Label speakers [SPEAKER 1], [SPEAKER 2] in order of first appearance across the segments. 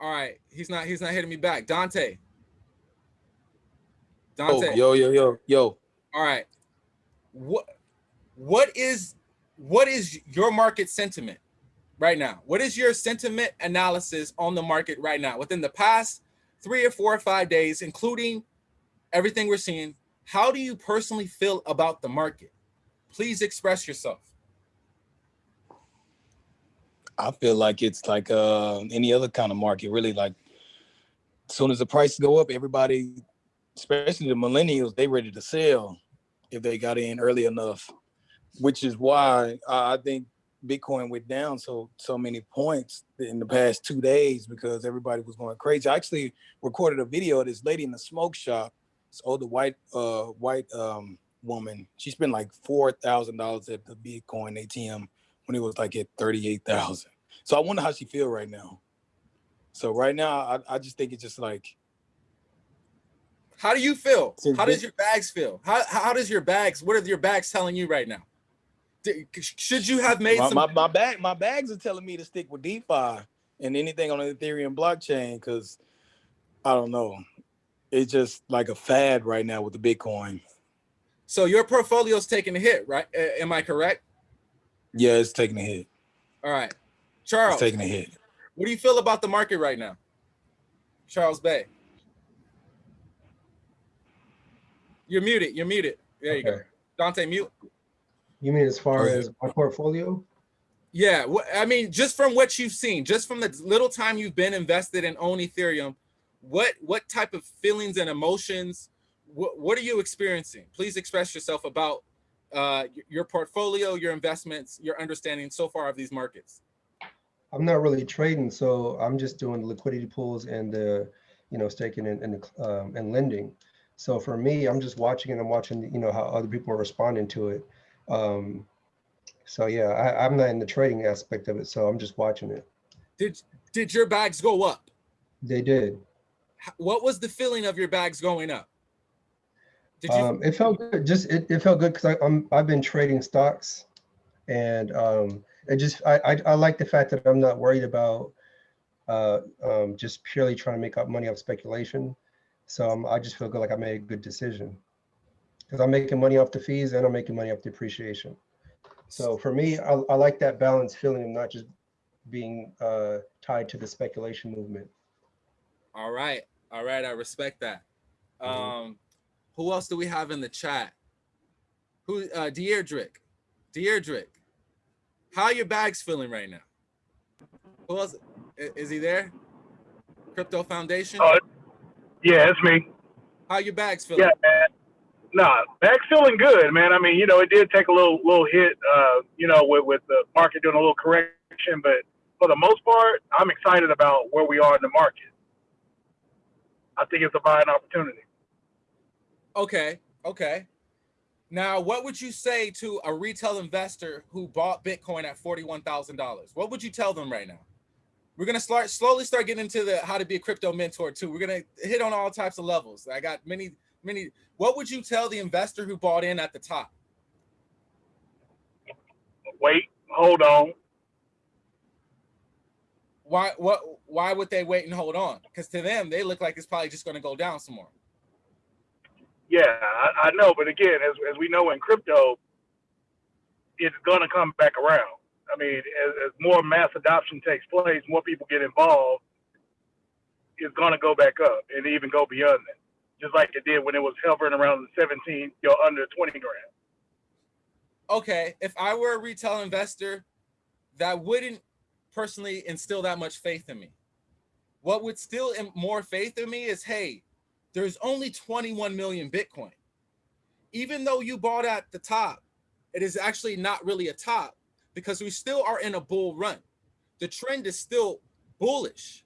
[SPEAKER 1] All right, he's not he's not hitting me back. Dante. Dante.
[SPEAKER 2] Yo, yo, yo, yo.
[SPEAKER 1] All right. What what is what is your market sentiment right now? What is your sentiment analysis on the market right now within the past three or four or five days, including everything we're seeing? How do you personally feel about the market? Please express yourself.
[SPEAKER 2] I feel like it's like uh, any other kind of market, really. Like, as soon as the prices go up, everybody, especially the millennials, they ready to sell if they got in early enough. Which is why I think Bitcoin went down so so many points in the past two days because everybody was going crazy. I actually recorded a video of this lady in the smoke shop. This older white uh white um woman. She spent like four thousand dollars at the Bitcoin ATM when it was like at 38,000. So I wonder how she feel right now. So right now, I, I just think it's just like.
[SPEAKER 1] How do you feel? How does your bags feel? How, how does your bags, what are your bags telling you right now? Should you have made
[SPEAKER 2] my,
[SPEAKER 1] some?
[SPEAKER 2] My, my, bag, my bags are telling me to stick with DeFi and anything on the Ethereum blockchain because I don't know. It's just like a fad right now with the Bitcoin.
[SPEAKER 1] So your portfolio's taking a hit, right? Am I correct?
[SPEAKER 2] Yeah, it's taking a hit.
[SPEAKER 1] All right. Charles.
[SPEAKER 2] It's taking a hit.
[SPEAKER 1] What do you feel about the market right now? Charles Bay. You're muted. You're muted. There you go. Dante, mute.
[SPEAKER 3] You mean as far as my portfolio?
[SPEAKER 1] Yeah, I mean, just from what you've seen, just from the little time you've been invested in own Ethereum, what what type of feelings and emotions, what, what are you experiencing? Please express yourself about uh, your portfolio, your investments, your understanding so far of these markets?
[SPEAKER 3] I'm not really trading, so I'm just doing liquidity pools and the, you know, staking and and, um, and lending. So for me, I'm just watching and I'm watching, you know, how other people are responding to it. Um, so yeah, I, I'm not in the trading aspect of it, so I'm just watching it.
[SPEAKER 1] Did did your bags go up?
[SPEAKER 3] They did.
[SPEAKER 1] What was the feeling of your bags going up?
[SPEAKER 3] Did you? Um, it felt good. Just it, it felt good because I'm I've been trading stocks, and um, it just I, I, I like the fact that I'm not worried about uh, um, just purely trying to make up money off speculation. So um, I just feel good like I made a good decision because I'm making money off the fees and I'm making money off the appreciation. So for me, I, I like that balance feeling of not just being uh, tied to the speculation movement.
[SPEAKER 1] All right. All right. I respect that. Mm -hmm. Who else do we have in the chat? Who uh Deirdrick. Deirdrick. How are your bags feeling right now? Who else is he there? Crypto Foundation?
[SPEAKER 4] Oh, yeah, it's me.
[SPEAKER 1] How your bags feeling?
[SPEAKER 4] Yeah, man. Nah, bags feeling good, man. I mean, you know, it did take a little little hit, uh, you know, with, with the market doing a little correction, but for the most part, I'm excited about where we are in the market. I think it's a buying opportunity.
[SPEAKER 1] Okay, okay. Now, what would you say to a retail investor who bought Bitcoin at $41,000? What would you tell them right now? We're going to start slowly start getting into the how to be a crypto mentor too. We're going to hit on all types of levels. I got many, many. What would you tell the investor who bought in at the top?
[SPEAKER 4] Wait, hold on.
[SPEAKER 1] Why, what, why would they wait and hold on? Because to them, they look like it's probably just going to go down some more.
[SPEAKER 4] Yeah, I, I know, but again, as as we know in crypto, it's gonna come back around. I mean, as, as more mass adoption takes place, more people get involved, it's gonna go back up and even go beyond that, just like it did when it was hovering around the 17, you know, under 20 grand.
[SPEAKER 1] Okay, if I were a retail investor, that wouldn't personally instill that much faith in me. What would still more faith in me is, hey, there's only 21 million Bitcoin. Even though you bought at the top, it is actually not really a top because we still are in a bull run. The trend is still bullish.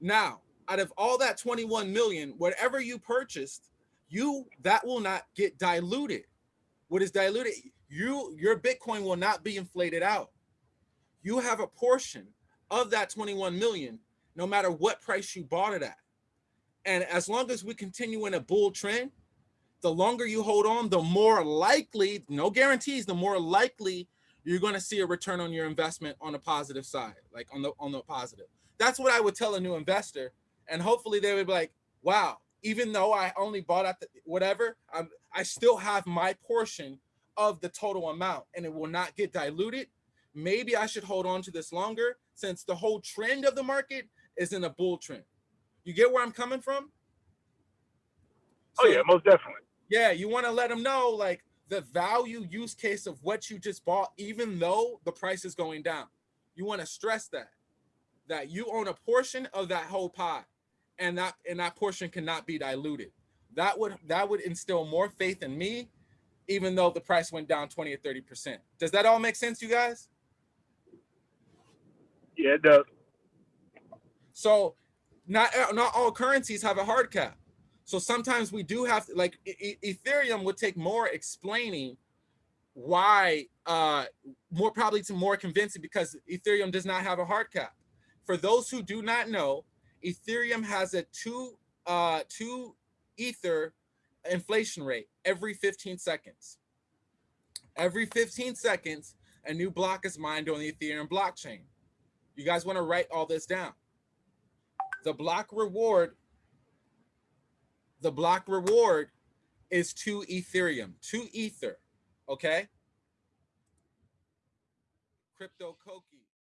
[SPEAKER 1] Now, out of all that 21 million, whatever you purchased, you that will not get diluted. What is diluted? You your Bitcoin will not be inflated out. You have a portion of that 21 million, no matter what price you bought it at. And as long as we continue in a bull trend, the longer you hold on, the more likely, no guarantees, the more likely you're going to see a return on your investment on a positive side, like on the on the positive. That's what I would tell a new investor, and hopefully they would be like, "Wow, even though I only bought at the, whatever, I'm, I still have my portion of the total amount, and it will not get diluted. Maybe I should hold on to this longer since the whole trend of the market is in a bull trend. You get where I'm coming from?
[SPEAKER 4] oh yeah, most definitely.
[SPEAKER 1] Yeah, you want to let them know like the value use case of what you just bought, even though the price is going down. You want to stress that that you own a portion of that whole pie, and that and that portion cannot be diluted. That would that would instill more faith in me, even though the price went down 20 or 30 percent. Does that all make sense, you guys?
[SPEAKER 4] Yeah, it does.
[SPEAKER 1] So not not all currencies have a hard cap. So sometimes we do have to, like e Ethereum would take more explaining why uh more probably to more convincing because Ethereum does not have a hard cap. For those who do not know, Ethereum has a two uh two ether inflation rate every 15 seconds. Every 15 seconds, a new block is mined on the Ethereum blockchain. You guys want to write all this down. The block reward the block reward is two Ethereum, two Ether, okay? Crypto Koki